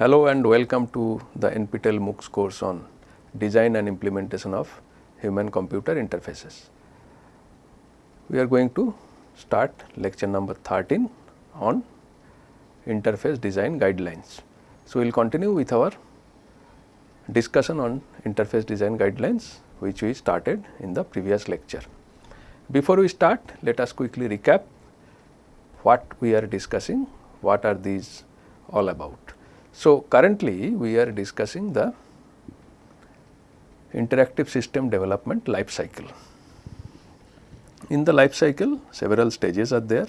Hello and welcome to the NPTEL MOOCs course on design and implementation of human computer interfaces. We are going to start lecture number 13 on interface design guidelines. So, we will continue with our discussion on interface design guidelines which we started in the previous lecture. Before we start, let us quickly recap what we are discussing, what are these all about. So, currently we are discussing the interactive system development life cycle. In the life cycle several stages are there.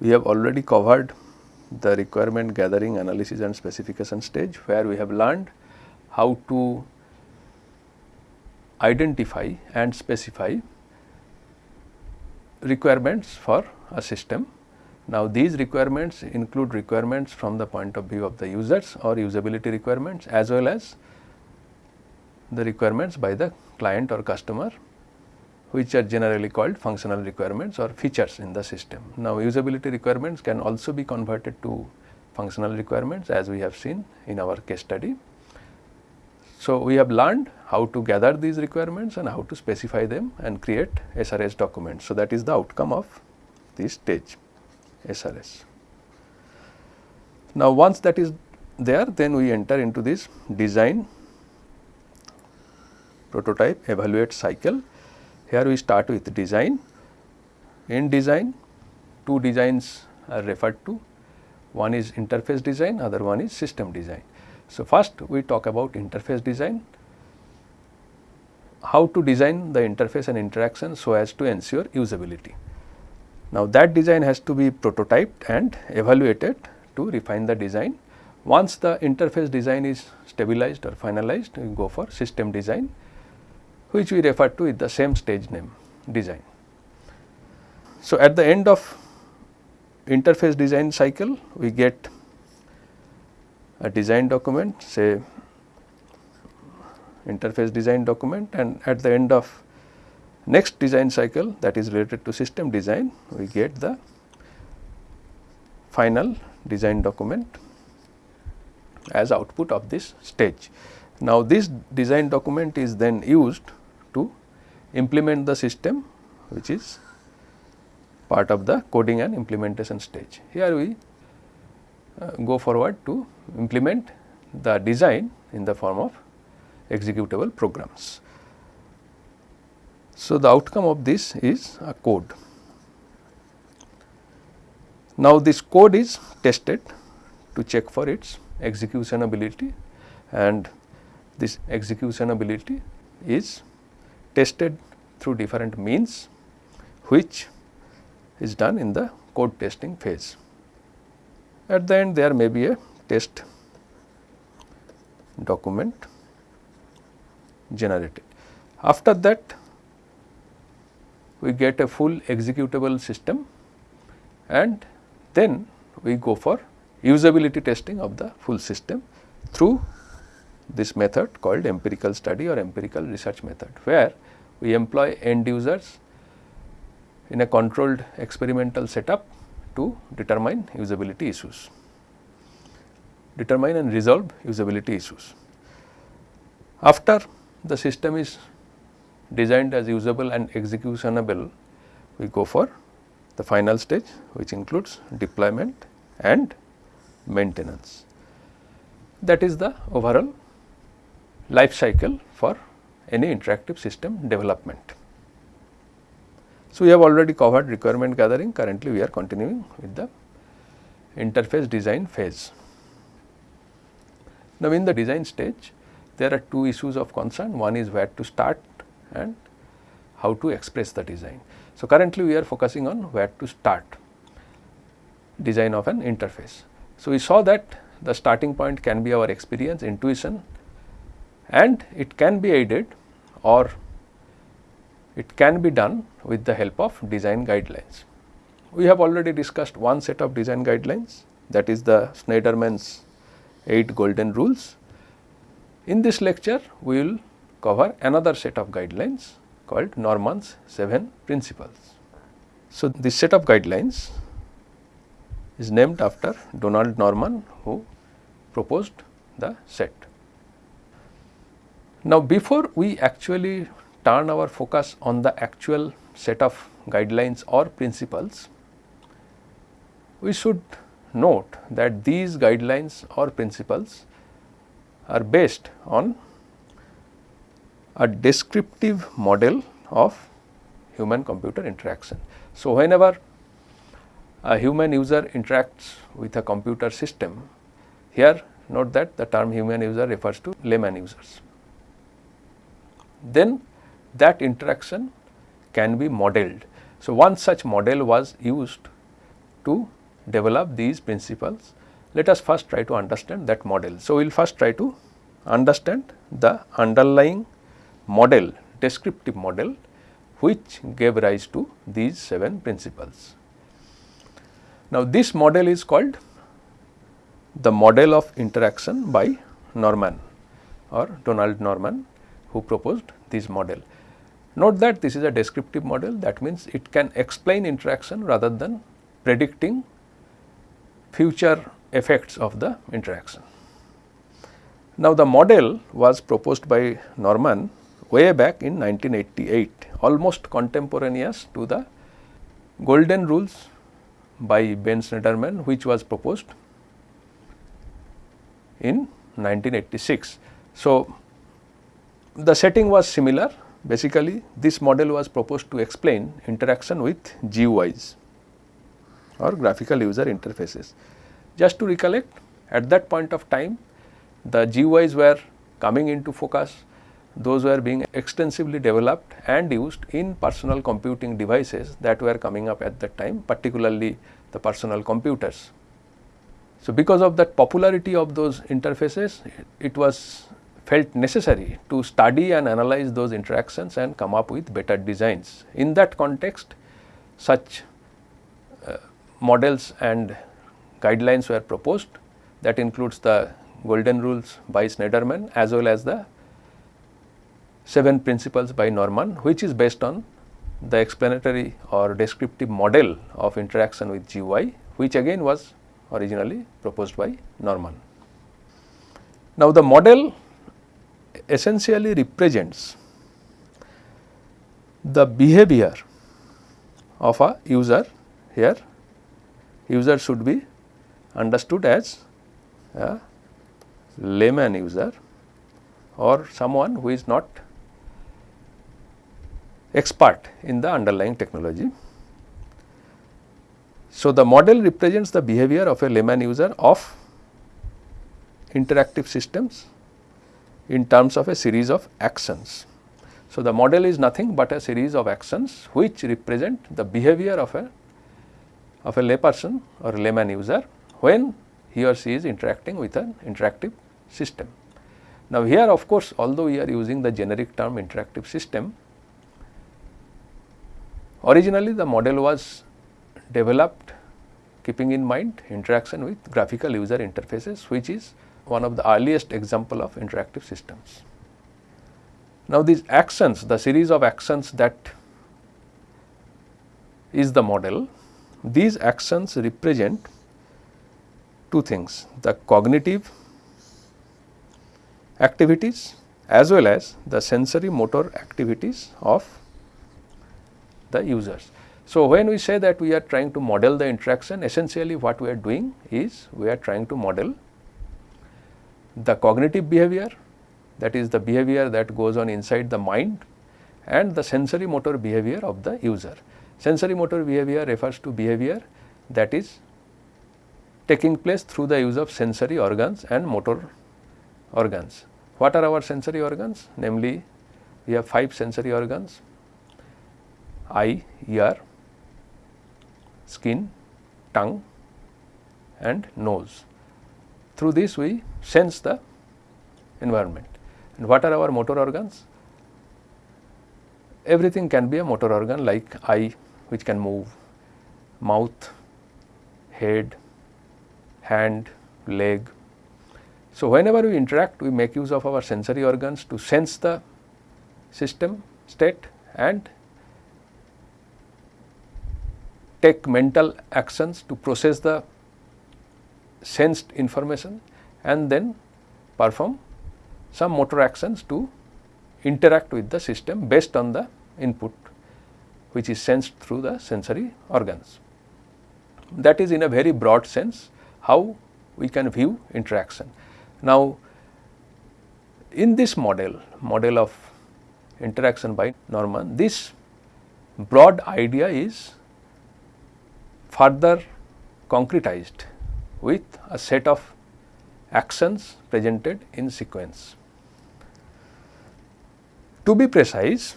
We have already covered the requirement gathering analysis and specification stage where we have learned how to identify and specify requirements for a system now, these requirements include requirements from the point of view of the users or usability requirements as well as the requirements by the client or customer which are generally called functional requirements or features in the system. Now, usability requirements can also be converted to functional requirements as we have seen in our case study. So, we have learned how to gather these requirements and how to specify them and create SRS documents. So, that is the outcome of this stage. SRS. Now, once that is there then we enter into this design prototype evaluate cycle. Here we start with design. In design two designs are referred to one is interface design other one is system design. So, first we talk about interface design how to design the interface and interaction so as to ensure usability. Now, that design has to be prototyped and evaluated to refine the design. Once the interface design is stabilized or finalized, we go for system design which we refer to with the same stage name design. So, at the end of interface design cycle, we get a design document say interface design document and at the end of Next design cycle that is related to system design, we get the final design document as output of this stage. Now, this design document is then used to implement the system which is part of the coding and implementation stage. Here we uh, go forward to implement the design in the form of executable programs. So, the outcome of this is a code. Now, this code is tested to check for its executionability and this executionability is tested through different means which is done in the code testing phase. At the end there may be a test document generated. After that we get a full executable system and then we go for usability testing of the full system through this method called empirical study or empirical research method, where we employ end users in a controlled experimental setup to determine usability issues, determine and resolve usability issues. After the system is designed as usable and executable, we go for the final stage which includes deployment and maintenance. That is the overall life cycle for any interactive system development. So, we have already covered requirement gathering, currently we are continuing with the interface design phase. Now, in the design stage, there are two issues of concern, one is where to start and how to express the design. So, currently we are focusing on where to start design of an interface. So, we saw that the starting point can be our experience, intuition and it can be aided or it can be done with the help of design guidelines. We have already discussed one set of design guidelines that is the Shneiderman's 8 golden rules. In this lecture, we will cover another set of guidelines called Norman's 7 principles. So, this set of guidelines is named after Donald Norman who proposed the set. Now, before we actually turn our focus on the actual set of guidelines or principles, we should note that these guidelines or principles are based on a descriptive model of human computer interaction. So, whenever a human user interacts with a computer system, here note that the term human user refers to layman users. Then that interaction can be modeled. So, one such model was used to develop these principles. Let us first try to understand that model. So, we will first try to understand the underlying model, descriptive model which gave rise to these 7 principles. Now, this model is called the model of interaction by Norman or Donald Norman who proposed this model. Note that this is a descriptive model that means it can explain interaction rather than predicting future effects of the interaction. Now, the model was proposed by Norman way back in 1988 almost contemporaneous to the golden rules by Ben Shneiderman which was proposed in 1986. So, the setting was similar basically this model was proposed to explain interaction with GUIs or graphical user interfaces. Just to recollect at that point of time the GUIs were coming into focus those were being extensively developed and used in personal computing devices that were coming up at that time particularly the personal computers. So, because of that popularity of those interfaces it was felt necessary to study and analyze those interactions and come up with better designs. In that context such uh, models and guidelines were proposed that includes the golden rules by Shneiderman as well as the 7 principles by Norman which is based on the explanatory or descriptive model of interaction with GUI which again was originally proposed by Norman. Now, the model essentially represents the behavior of a user here user should be understood as a layman user or someone who is not expert in the underlying technology. So, the model represents the behavior of a layman user of interactive systems in terms of a series of actions. So, the model is nothing but a series of actions which represent the behavior of a of a layperson or layman user when he or she is interacting with an interactive system. Now, here of course, although we are using the generic term interactive system, Originally the model was developed keeping in mind interaction with graphical user interfaces which is one of the earliest example of interactive systems. Now these actions, the series of actions that is the model, these actions represent two things, the cognitive activities as well as the sensory motor activities of the users. So, when we say that we are trying to model the interaction essentially what we are doing is we are trying to model the cognitive behavior that is the behavior that goes on inside the mind and the sensory motor behavior of the user. Sensory motor behavior refers to behavior that is taking place through the use of sensory organs and motor organs. What are our sensory organs? Namely, we have 5 sensory organs eye, ear, skin, tongue and nose. Through this we sense the environment. And what are our motor organs? Everything can be a motor organ like eye which can move, mouth, head, hand, leg. So, whenever we interact we make use of our sensory organs to sense the system state and take mental actions to process the sensed information and then perform some motor actions to interact with the system based on the input which is sensed through the sensory organs. That is in a very broad sense how we can view interaction. Now, in this model, model of interaction by Norman, this broad idea is further concretized with a set of actions presented in sequence. To be precise,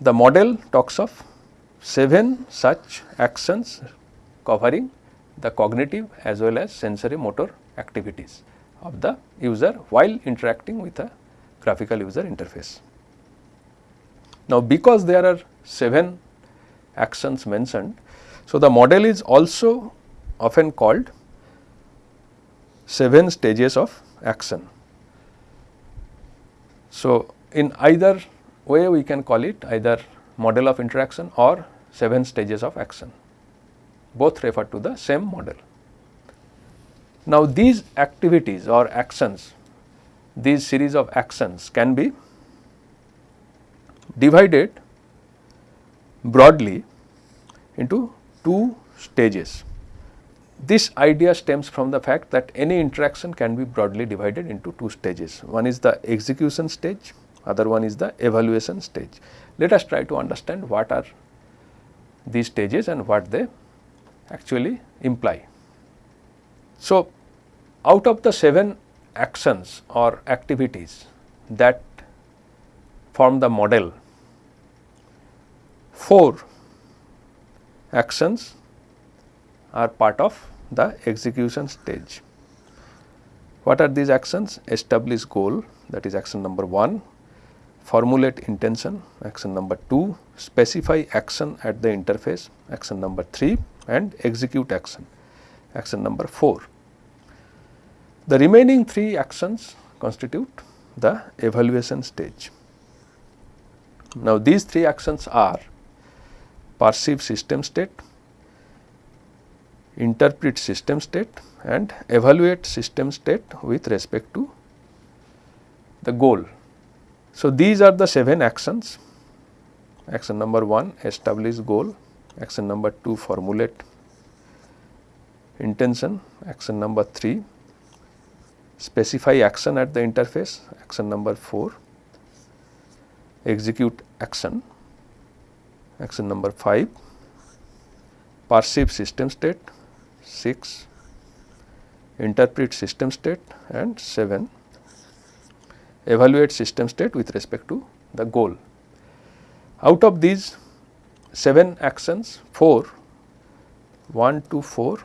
the model talks of 7 such actions covering the cognitive as well as sensory motor activities of the user while interacting with a graphical user interface. Now, because there are 7 actions mentioned, so the model is also often called 7 stages of action. So, in either way we can call it either model of interaction or 7 stages of action, both refer to the same model. Now, these activities or actions, these series of actions can be divided broadly into two stages. This idea stems from the fact that any interaction can be broadly divided into two stages. One is the execution stage, other one is the evaluation stage. Let us try to understand what are these stages and what they actually imply. So, out of the 7 actions or activities that form the model, 4 actions are part of the execution stage. What are these actions? Establish goal that is action number 1, formulate intention action number 2, specify action at the interface action number 3 and execute action action number 4. The remaining 3 actions constitute the evaluation stage. Now, these 3 actions are perceive system state, interpret system state and evaluate system state with respect to the goal. So, these are the 7 actions. Action number 1 establish goal, action number 2 formulate intention, action number 3 specify action at the interface, action number 4 execute action, action number 5 perceive system state, 6 interpret system state and 7 evaluate system state with respect to the goal. Out of these 7 actions 4 1 to 4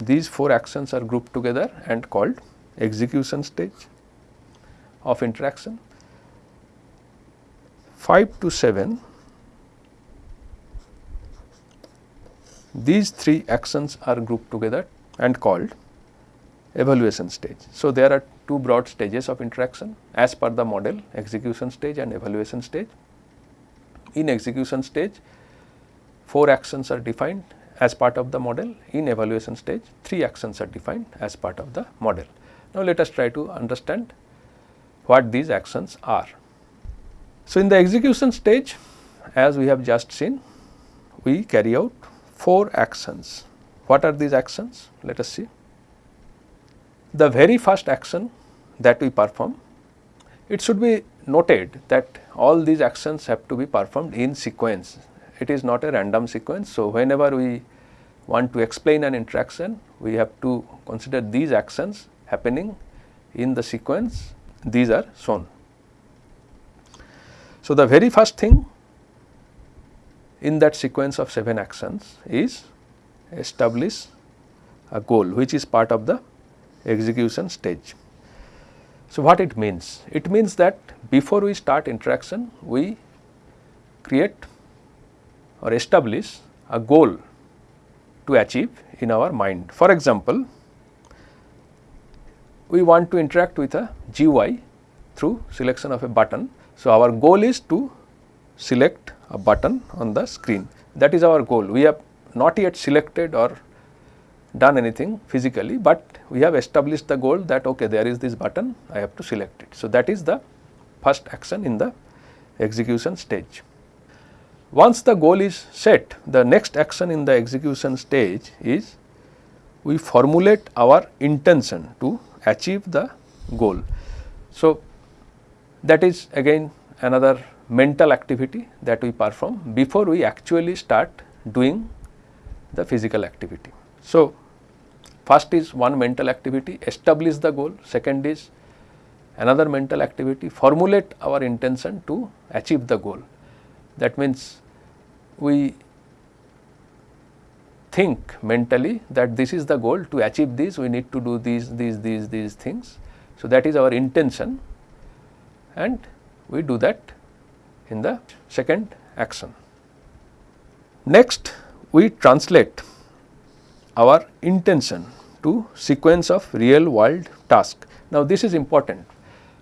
these 4 actions are grouped together and called execution stage of interaction. 5 to 7 These three actions are grouped together and called evaluation stage. So, there are two broad stages of interaction as per the model execution stage and evaluation stage. In execution stage, four actions are defined as part of the model. In evaluation stage, three actions are defined as part of the model. Now, let us try to understand what these actions are. So, in the execution stage as we have just seen, we carry out four actions. What are these actions? Let us see. The very first action that we perform, it should be noted that all these actions have to be performed in sequence. It is not a random sequence. So, whenever we want to explain an interaction, we have to consider these actions happening in the sequence, these are shown. So, the very first thing in that sequence of 7 actions is establish a goal which is part of the execution stage. So, what it means? It means that before we start interaction, we create or establish a goal to achieve in our mind. For example, we want to interact with a GUI through selection of a button. So, our goal is to select a button on the screen that is our goal. We have not yet selected or done anything physically, but we have established the goal that okay there is this button I have to select it. So, that is the first action in the execution stage. Once the goal is set, the next action in the execution stage is we formulate our intention to achieve the goal. So, that is again another mental activity that we perform before we actually start doing the physical activity. So, first is one mental activity establish the goal, second is another mental activity formulate our intention to achieve the goal. That means, we think mentally that this is the goal to achieve this we need to do these these these these things. So, that is our intention and we do that in the second action. Next we translate our intention to sequence of real world task. Now, this is important.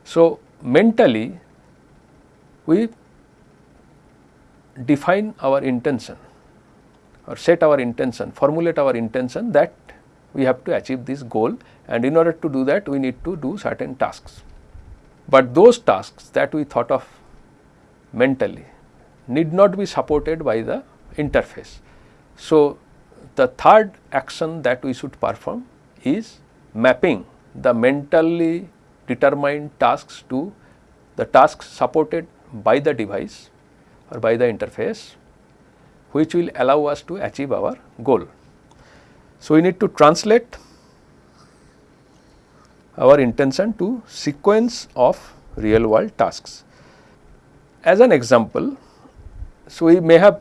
So, mentally we define our intention or set our intention, formulate our intention that we have to achieve this goal and in order to do that we need to do certain tasks. But those tasks that we thought of mentally need not be supported by the interface. So, the third action that we should perform is mapping the mentally determined tasks to the tasks supported by the device or by the interface which will allow us to achieve our goal. So, we need to translate our intention to sequence of real world tasks. As an example, so we may have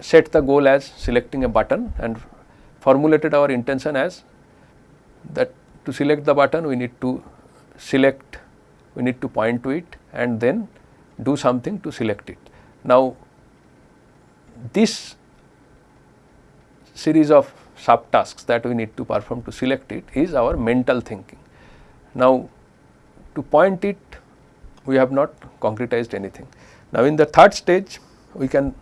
set the goal as selecting a button and formulated our intention as that to select the button we need to select, we need to point to it and then do something to select it. Now, this series of subtasks that we need to perform to select it is our mental thinking. Now, to point it we have not concretized anything. Now, in the third stage we can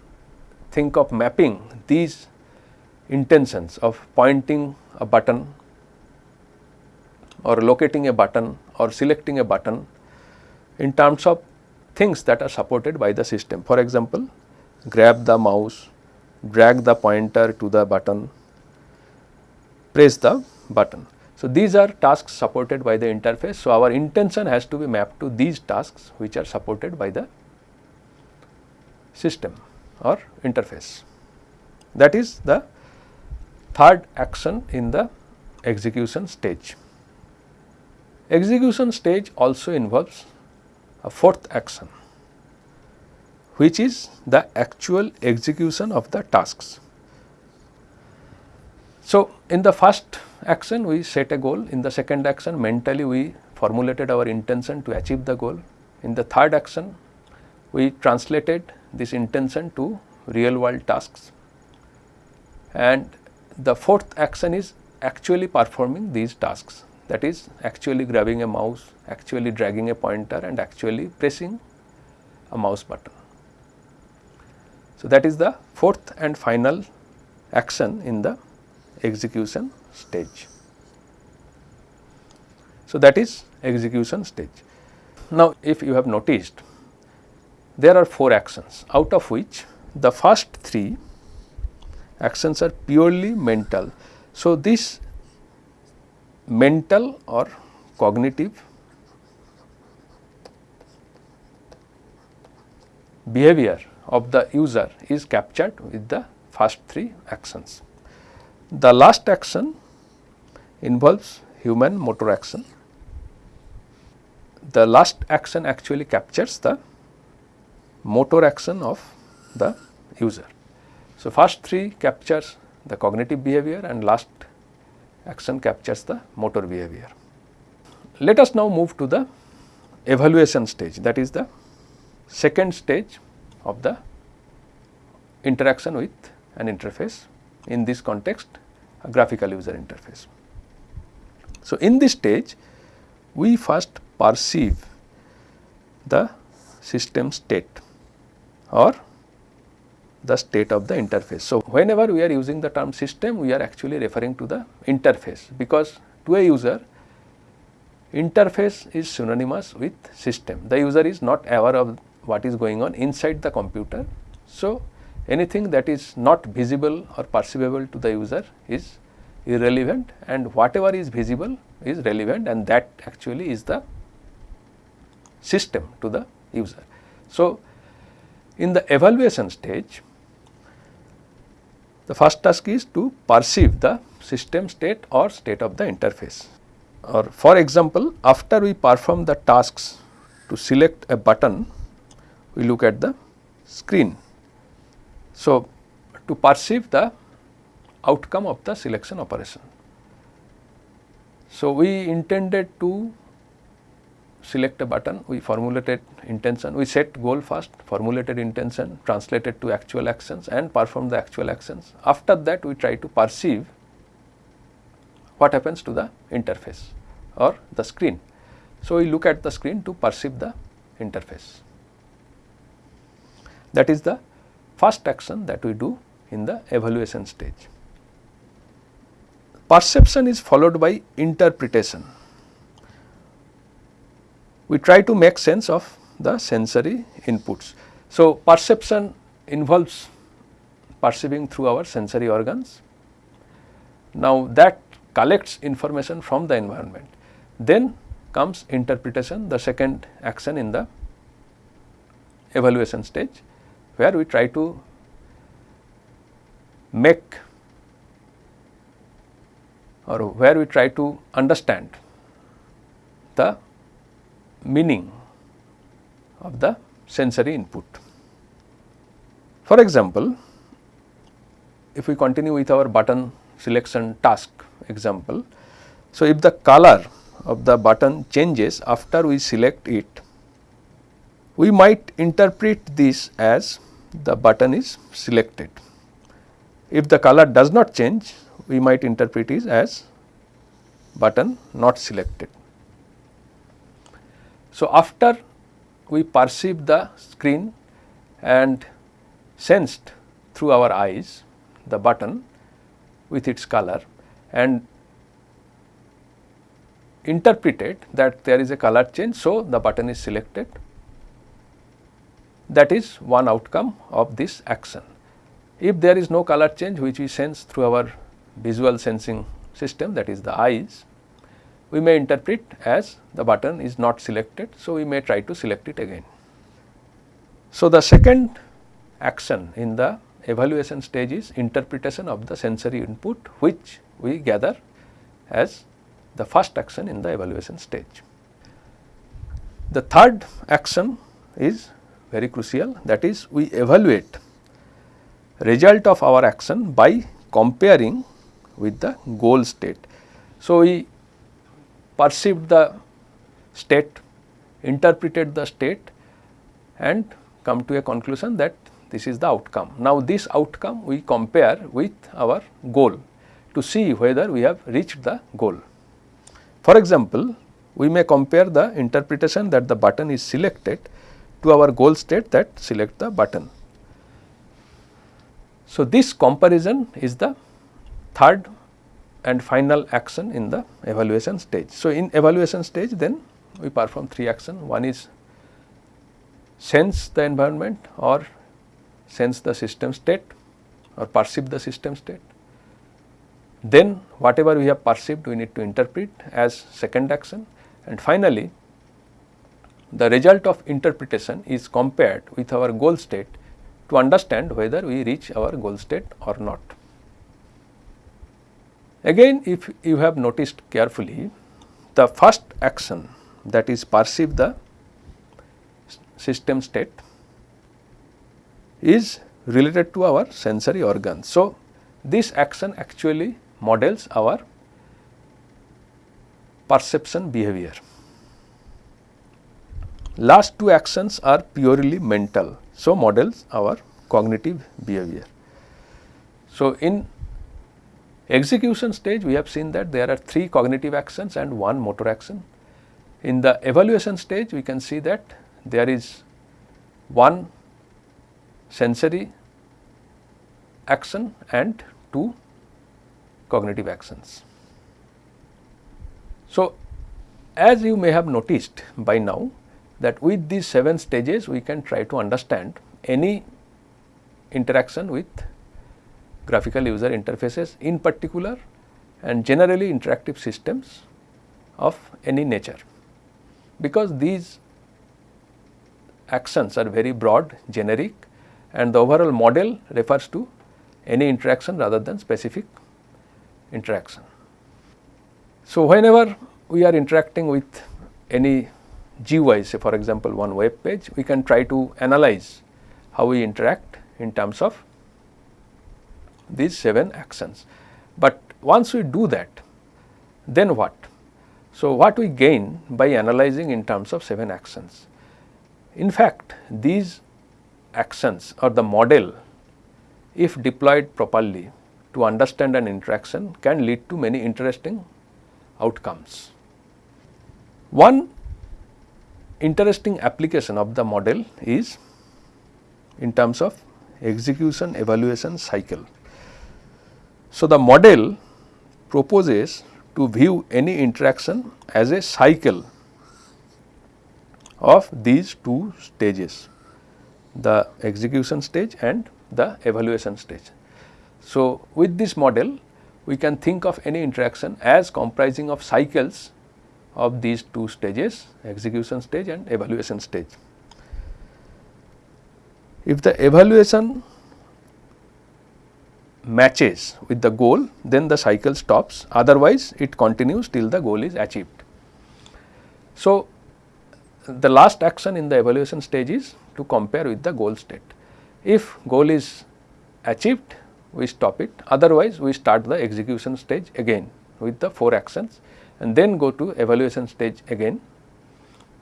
think of mapping these intentions of pointing a button or locating a button or selecting a button in terms of things that are supported by the system. For example, grab the mouse, drag the pointer to the button, press the button. So, these are tasks supported by the interface. So, our intention has to be mapped to these tasks which are supported by the system or interface. That is the third action in the execution stage. Execution stage also involves a fourth action which is the actual execution of the tasks. So, in the first action we set a goal, in the second action mentally we formulated our intention to achieve the goal. In the third action we translated this intention to real world tasks and the fourth action is actually performing these tasks that is actually grabbing a mouse, actually dragging a pointer and actually pressing a mouse button. So, that is the fourth and final action in the execution stage. So, that is execution stage. Now, if you have noticed there are 4 actions out of which the first 3 actions are purely mental. So, this mental or cognitive behavior of the user is captured with the first 3 actions. The last action involves human motor action. The last action actually captures the motor action of the user. So, first 3 captures the cognitive behavior and last action captures the motor behavior. Let us now move to the evaluation stage that is the second stage of the interaction with an interface in this context a graphical user interface. So, in this stage we first perceive the system state or the state of the interface. So, whenever we are using the term system we are actually referring to the interface because to a user interface is synonymous with system. The user is not aware of what is going on inside the computer. So, anything that is not visible or perceivable to the user is irrelevant and whatever is visible is relevant and that actually is the system to the user. So, in the evaluation stage the first task is to perceive the system state or state of the interface or for example after we perform the tasks to select a button we look at the screen. So, to perceive the outcome of the selection operation. So, we intended to select a button, we formulated intention, we set goal first, formulated intention, translated to actual actions and perform the actual actions. After that we try to perceive what happens to the interface or the screen. So, we look at the screen to perceive the interface. That is the first action that we do in the evaluation stage. Perception is followed by interpretation. We try to make sense of the sensory inputs. So, perception involves perceiving through our sensory organs. Now, that collects information from the environment. Then comes interpretation, the second action in the evaluation stage, where we try to make or where we try to understand the meaning of the sensory input. For example, if we continue with our button selection task example. So, if the color of the button changes after we select it, we might interpret this as the button is selected. If the color does not change, we might interpret it as button not selected. So, after we perceive the screen and sensed through our eyes the button with its color and interpreted that there is a color change. So, the button is selected that is one outcome of this action. If there is no color change which we sense through our visual sensing system that is the eyes, we may interpret as the button is not selected. So, we may try to select it again. So, the second action in the evaluation stage is interpretation of the sensory input which we gather as the first action in the evaluation stage. The third action is very crucial that is we evaluate result of our action by comparing with the goal state. So, we perceived the state, interpreted the state and come to a conclusion that this is the outcome. Now, this outcome we compare with our goal to see whether we have reached the goal. For example, we may compare the interpretation that the button is selected to our goal state that select the button. So, this comparison is the third and final action in the evaluation stage. So, in evaluation stage then we perform three action one is sense the environment or sense the system state or perceive the system state. Then whatever we have perceived we need to interpret as second action and finally the result of interpretation is compared with our goal state to understand whether we reach our goal state or not. Again if you have noticed carefully the first action that is perceive the system state is related to our sensory organs. So, this action actually models our perception behavior. Last two actions are purely mental. So, models our cognitive behavior. So, in Execution stage we have seen that there are three cognitive actions and one motor action. In the evaluation stage we can see that there is one sensory action and 2 cognitive actions. So, as you may have noticed by now that with these 7 stages we can try to understand any interaction with graphical user interfaces in particular and generally interactive systems of any nature. Because these actions are very broad generic and the overall model refers to any interaction rather than specific interaction. So, whenever we are interacting with any GUI say for example, one web page we can try to analyze how we interact in terms of these 7 actions. But once we do that then what? So, what we gain by analyzing in terms of 7 actions? In fact, these actions or the model if deployed properly to understand an interaction can lead to many interesting outcomes. One interesting application of the model is in terms of execution evaluation cycle. So, the model proposes to view any interaction as a cycle of these two stages the execution stage and the evaluation stage. So, with this model we can think of any interaction as comprising of cycles of these two stages execution stage and evaluation stage. If the evaluation matches with the goal then the cycle stops otherwise it continues till the goal is achieved. So, the last action in the evaluation stage is to compare with the goal state. If goal is achieved we stop it otherwise we start the execution stage again with the 4 actions and then go to evaluation stage again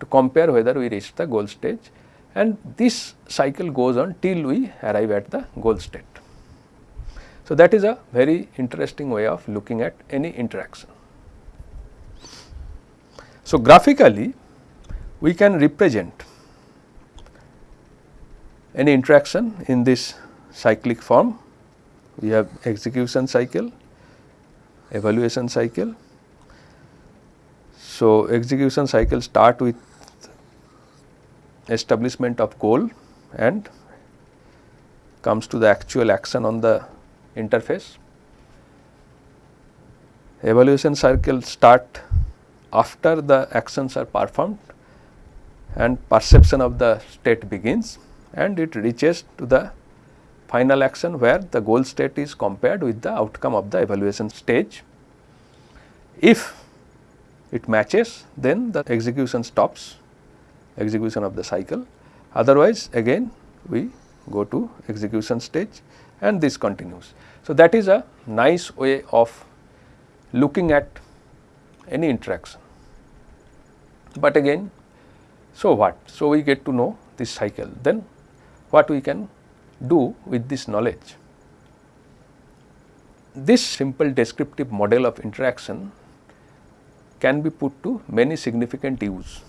to compare whether we reach the goal stage and this cycle goes on till we arrive at the goal state. So, that is a very interesting way of looking at any interaction. So, graphically we can represent any interaction in this cyclic form. We have execution cycle, evaluation cycle. So, execution cycle start with establishment of goal and comes to the actual action on the interface. Evaluation cycle start after the actions are performed and perception of the state begins and it reaches to the final action where the goal state is compared with the outcome of the evaluation stage. If it matches then the execution stops execution of the cycle otherwise again we go to execution stage and this continues. So, that is a nice way of looking at any interaction. But again so what? So, we get to know this cycle then what we can do with this knowledge. This simple descriptive model of interaction can be put to many significant use.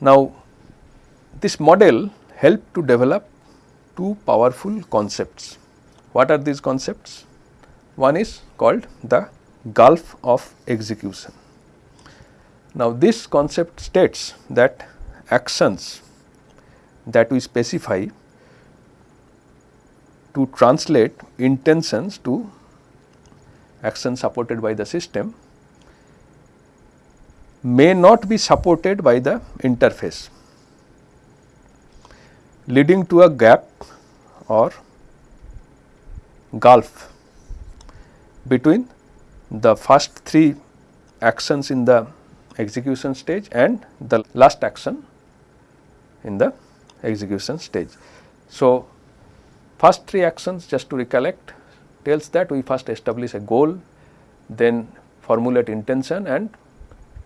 Now, this model helped to develop two powerful concepts. What are these concepts? One is called the gulf of execution. Now, this concept states that actions that we specify to translate intentions to actions supported by the system may not be supported by the interface leading to a gap or gulf between the first three actions in the execution stage and the last action in the execution stage. So, first three actions just to recollect tells that we first establish a goal, then formulate intention and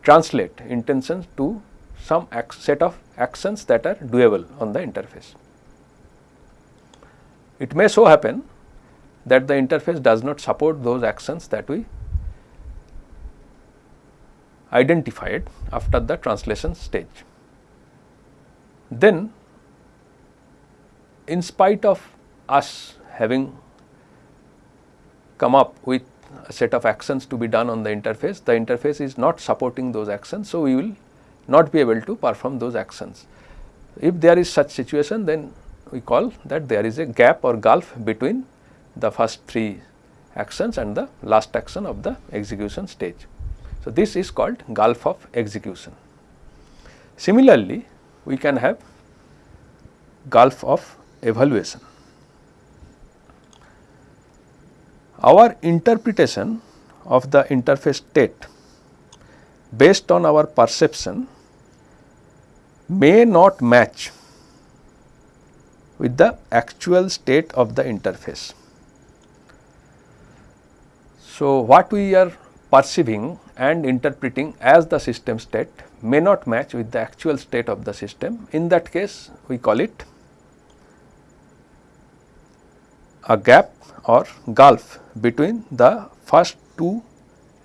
translate intentions to some set of actions that are doable on the interface. It may so happen that the interface does not support those actions that we identified after the translation stage. Then in spite of us having come up with a set of actions to be done on the interface, the interface is not supporting those actions. So, we will not be able to perform those actions. If there is such situation then we call that there is a gap or gulf between the first three actions and the last action of the execution stage. So, this is called gulf of execution. Similarly, we can have gulf of evaluation. Our interpretation of the interface state based on our perception may not match with the actual state of the interface. So, what we are perceiving and interpreting as the system state may not match with the actual state of the system. In that case, we call it a gap or gulf between the first two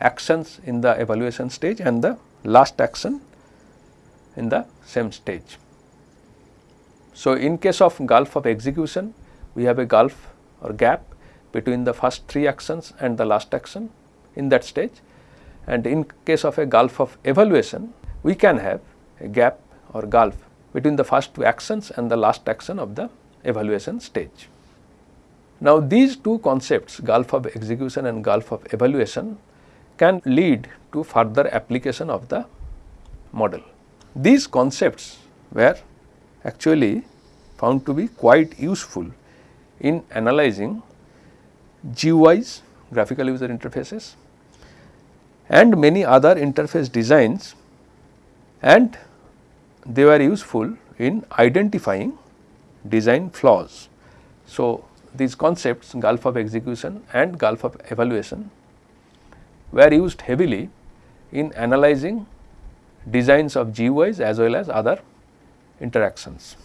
actions in the evaluation stage and the last action in the same stage. So, in case of gulf of execution, we have a gulf or gap between the first three actions and the last action in that stage and in case of a gulf of evaluation, we can have a gap or gulf between the first two actions and the last action of the evaluation stage. Now, these two concepts gulf of execution and gulf of evaluation can lead to further application of the model. These concepts were actually found to be quite useful in analyzing GUIs graphical user interfaces and many other interface designs and they were useful in identifying design flaws. So, these concepts gulf of execution and gulf of evaluation were used heavily in analyzing designs of GUIs as well as other interactions.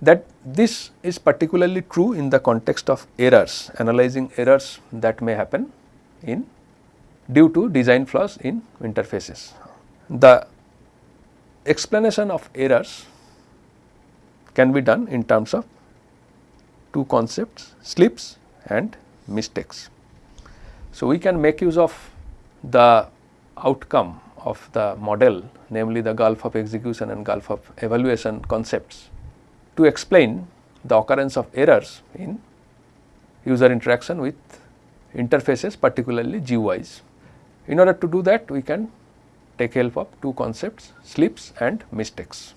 That this is particularly true in the context of errors, analyzing errors that may happen in due to design flaws in interfaces. The explanation of errors can be done in terms of two concepts slips and mistakes. So, we can make use of the outcome of the model namely the gulf of execution and gulf of evaluation concepts to explain the occurrence of errors in user interaction with interfaces particularly GUIs. In order to do that we can take help of two concepts slips and mistakes.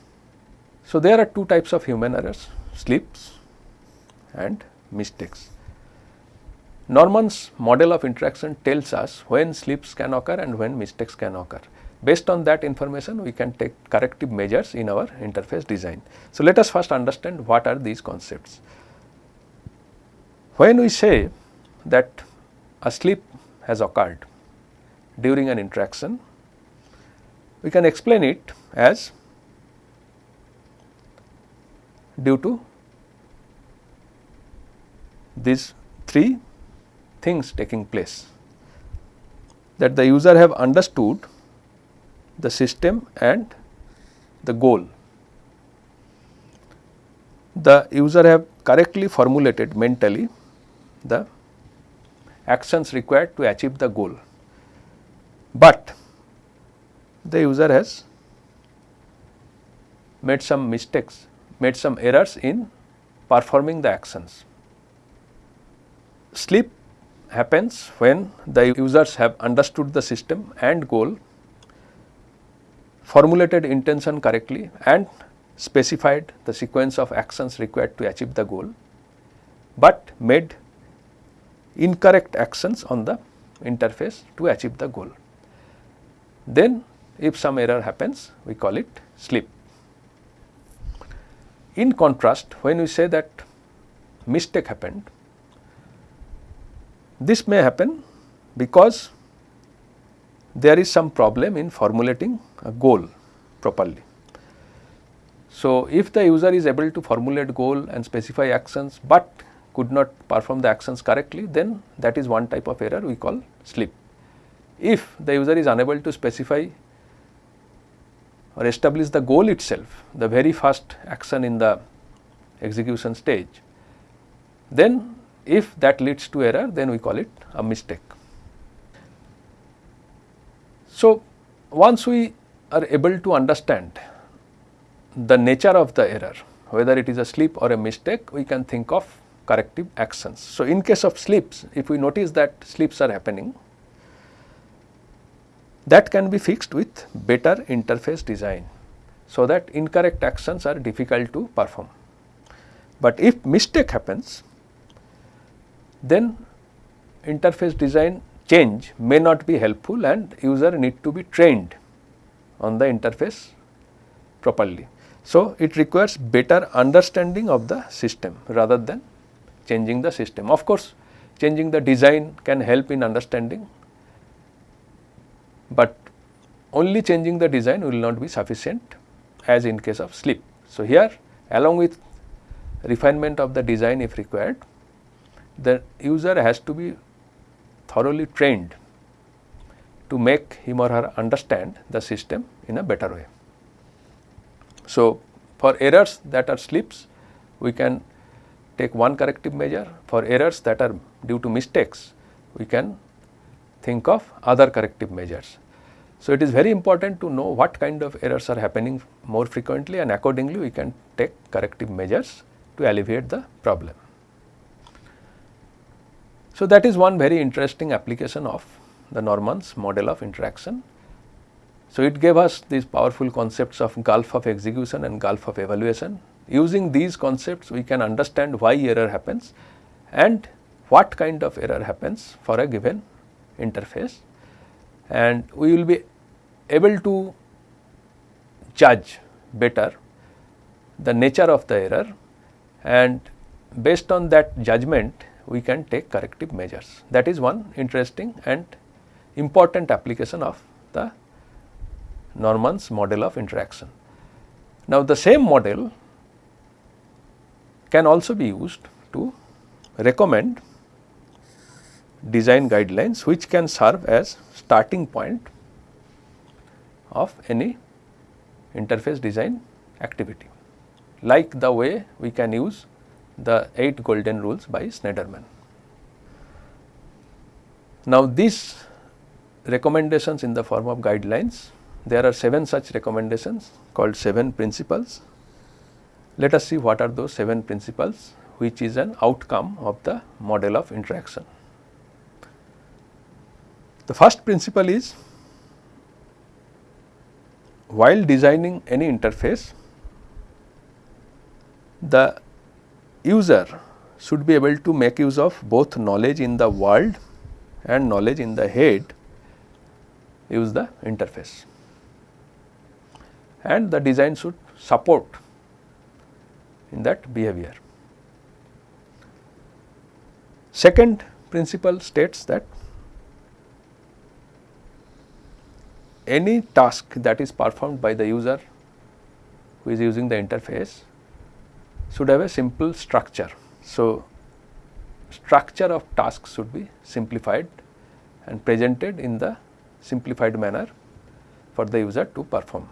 So, there are two types of human errors slips and mistakes. Norman's model of interaction tells us when slips can occur and when mistakes can occur. Based on that information we can take corrective measures in our interface design. So, let us first understand what are these concepts. When we say that a slip has occurred during an interaction, we can explain it as due to these three things taking place that the user have understood the system and the goal. The user have correctly formulated mentally the actions required to achieve the goal, but the user has made some mistakes, made some errors in performing the actions. Slip happens when the users have understood the system and goal, formulated intention correctly and specified the sequence of actions required to achieve the goal, but made incorrect actions on the interface to achieve the goal. Then if some error happens we call it slip. In contrast when we say that mistake happened this may happen because there is some problem in formulating a goal properly. So, if the user is able to formulate goal and specify actions, but could not perform the actions correctly then that is one type of error we call slip. If the user is unable to specify or establish the goal itself the very first action in the execution stage then if that leads to error then we call it a mistake. So, once we are able to understand the nature of the error whether it is a slip or a mistake we can think of corrective actions. So, in case of slips if we notice that slips are happening that can be fixed with better interface design. So, that incorrect actions are difficult to perform. But if mistake happens then interface design change may not be helpful and user need to be trained on the interface properly. So, it requires better understanding of the system rather than changing the system. Of course, changing the design can help in understanding, but only changing the design will not be sufficient as in case of slip. So, here along with refinement of the design if required, the user has to be thoroughly trained to make him or her understand the system in a better way. So, for errors that are slips, we can take one corrective measure. For errors that are due to mistakes, we can think of other corrective measures. So, it is very important to know what kind of errors are happening more frequently and accordingly we can take corrective measures to alleviate the problem. So, that is one very interesting application of the Norman's model of interaction. So, it gave us these powerful concepts of gulf of execution and gulf of evaluation. Using these concepts we can understand why error happens and what kind of error happens for a given interface and we will be able to judge better the nature of the error and based on that judgment we can take corrective measures. That is one interesting and important application of the Norman's model of interaction. Now, the same model can also be used to recommend design guidelines which can serve as starting point of any interface design activity like the way we can use the 8 golden rules by Shneiderman. Now, these recommendations in the form of guidelines, there are 7 such recommendations called 7 principles. Let us see what are those 7 principles which is an outcome of the model of interaction. The first principle is while designing any interface, the user should be able to make use of both knowledge in the world and knowledge in the head use the interface and the design should support in that behavior. Second principle states that any task that is performed by the user who is using the interface should have a simple structure. So, structure of tasks should be simplified and presented in the simplified manner for the user to perform.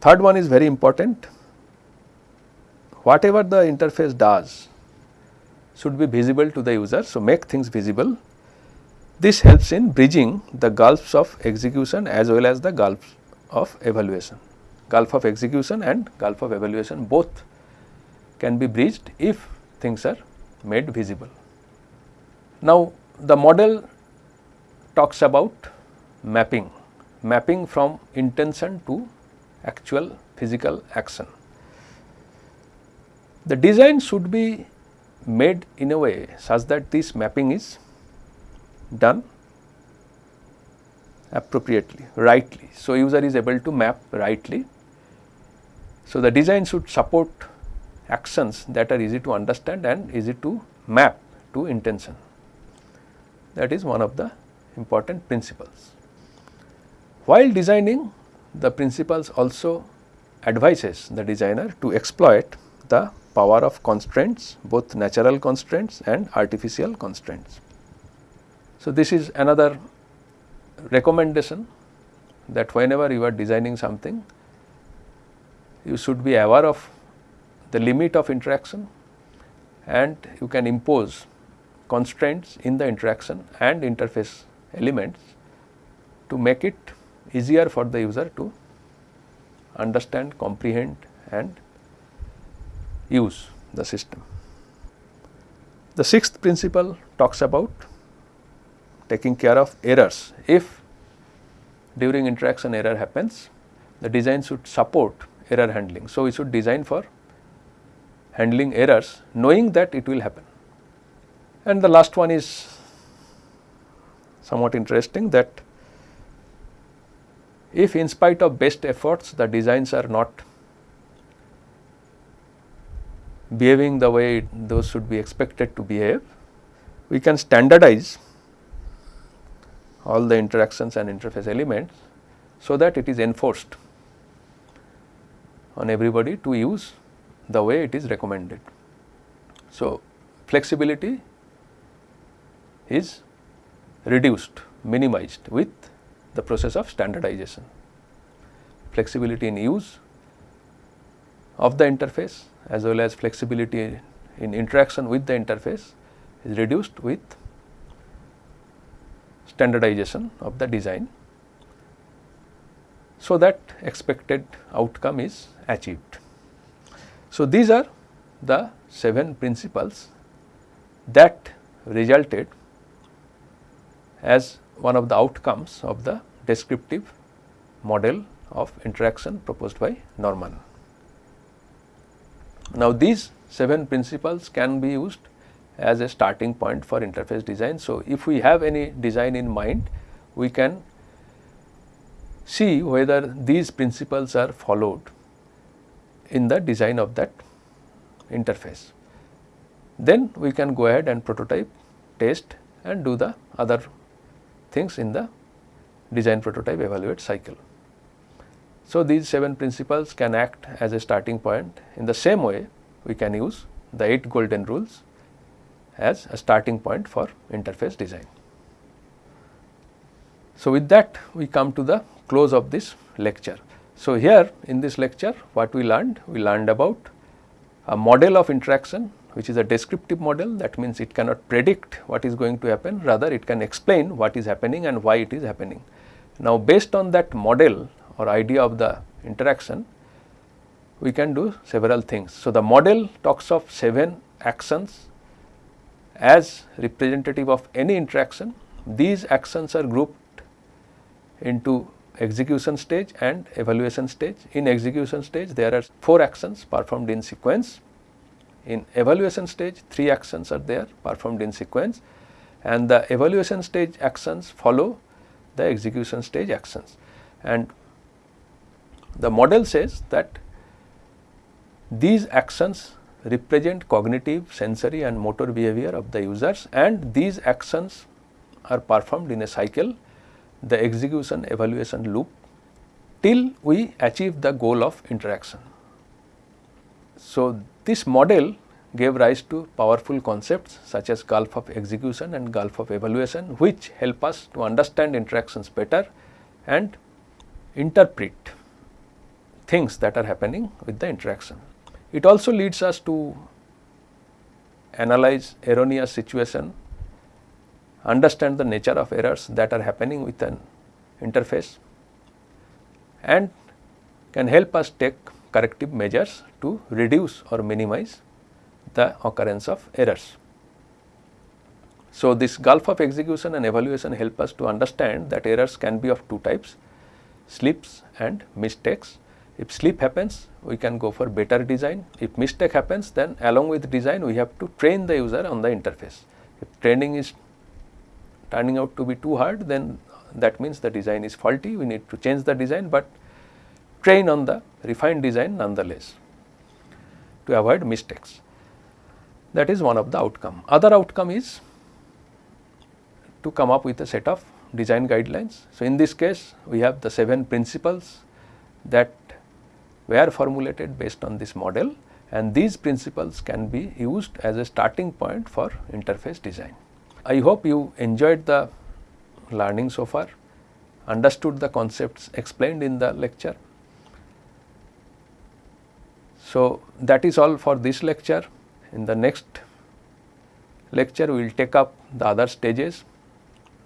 Third one is very important, whatever the interface does should be visible to the user. So, make things visible. This helps in bridging the gulfs of execution as well as the gulfs of evaluation gulf of execution and gulf of evaluation both can be breached if things are made visible. Now, the model talks about mapping, mapping from intention to actual physical action. The design should be made in a way such that this mapping is done appropriately, rightly. So, user is able to map rightly so, the design should support actions that are easy to understand and easy to map to intention. That is one of the important principles. While designing, the principles also advises the designer to exploit the power of constraints, both natural constraints and artificial constraints. So, this is another recommendation that whenever you are designing something, you should be aware of the limit of interaction and you can impose constraints in the interaction and interface elements to make it easier for the user to understand, comprehend and use the system. The sixth principle talks about taking care of errors. If during interaction error happens, the design should support error handling. So, we should design for handling errors knowing that it will happen. And the last one is somewhat interesting that if in spite of best efforts the designs are not behaving the way those should be expected to behave, we can standardize all the interactions and interface elements so that it is enforced on everybody to use the way it is recommended. So, flexibility is reduced, minimized with the process of standardization. Flexibility in use of the interface as well as flexibility in interaction with the interface is reduced with standardization of the design so that expected outcome is achieved. So, these are the 7 principles that resulted as one of the outcomes of the descriptive model of interaction proposed by Norman. Now, these 7 principles can be used as a starting point for interface design. So, if we have any design in mind, we can see whether these principles are followed in the design of that interface. Then we can go ahead and prototype, test and do the other things in the design prototype evaluate cycle. So, these 7 principles can act as a starting point. In the same way, we can use the 8 golden rules as a starting point for interface design. So, with that we come to the close of this lecture. So, here in this lecture what we learned? We learned about a model of interaction which is a descriptive model that means it cannot predict what is going to happen rather it can explain what is happening and why it is happening. Now, based on that model or idea of the interaction we can do several things. So, the model talks of 7 actions as representative of any interaction. These actions are grouped into execution stage and evaluation stage. In execution stage there are 4 actions performed in sequence. In evaluation stage 3 actions are there performed in sequence and the evaluation stage actions follow the execution stage actions. And the model says that these actions represent cognitive, sensory and motor behavior of the users and these actions are performed in a cycle, the execution evaluation loop till we achieve the goal of interaction. So, this model gave rise to powerful concepts such as gulf of execution and gulf of evaluation which help us to understand interactions better and interpret things that are happening with the interaction. It also leads us to analyze erroneous situation, understand the nature of errors that are happening with an interface and can help us take corrective measures to reduce or minimize the occurrence of errors. So, this gulf of execution and evaluation help us to understand that errors can be of two types slips and mistakes if slip happens, we can go for better design. If mistake happens, then along with design, we have to train the user on the interface. If training is turning out to be too hard, then that means the design is faulty. We need to change the design, but train on the refined design nonetheless to avoid mistakes. That is one of the outcome. Other outcome is to come up with a set of design guidelines. So, in this case, we have the 7 principles that were formulated based on this model and these principles can be used as a starting point for interface design. I hope you enjoyed the learning so far, understood the concepts explained in the lecture. So, that is all for this lecture. In the next lecture we will take up the other stages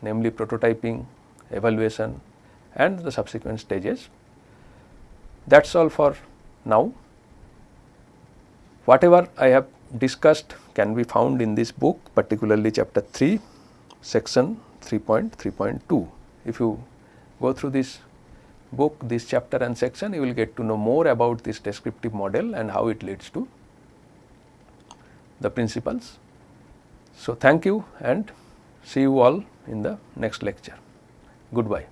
namely prototyping, evaluation and the subsequent stages. That is all for now. Whatever I have discussed can be found in this book particularly chapter 3 section 3.3.2. If you go through this book this chapter and section you will get to know more about this descriptive model and how it leads to the principles. So, thank you and see you all in the next lecture. Goodbye.